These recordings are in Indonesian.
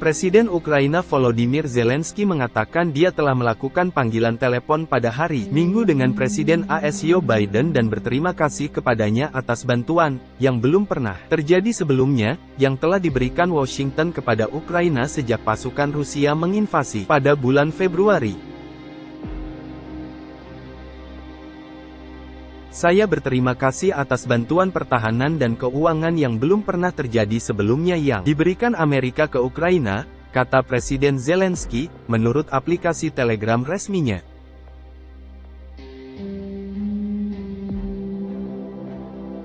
Presiden Ukraina Volodymyr Zelensky mengatakan dia telah melakukan panggilan telepon pada hari Minggu dengan Presiden AS Joe Biden dan berterima kasih kepadanya atas bantuan, yang belum pernah terjadi sebelumnya, yang telah diberikan Washington kepada Ukraina sejak pasukan Rusia menginvasi pada bulan Februari. Saya berterima kasih atas bantuan pertahanan dan keuangan yang belum pernah terjadi sebelumnya yang diberikan Amerika ke Ukraina, kata Presiden Zelensky, menurut aplikasi Telegram resminya.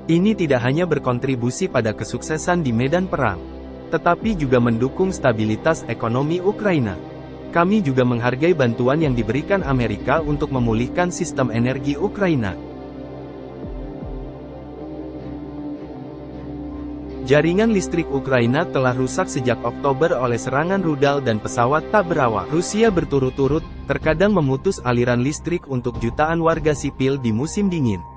Ini tidak hanya berkontribusi pada kesuksesan di medan perang, tetapi juga mendukung stabilitas ekonomi Ukraina. Kami juga menghargai bantuan yang diberikan Amerika untuk memulihkan sistem energi Ukraina. Jaringan listrik Ukraina telah rusak sejak Oktober oleh serangan rudal dan pesawat tak berawak. Rusia berturut-turut, terkadang memutus aliran listrik untuk jutaan warga sipil di musim dingin.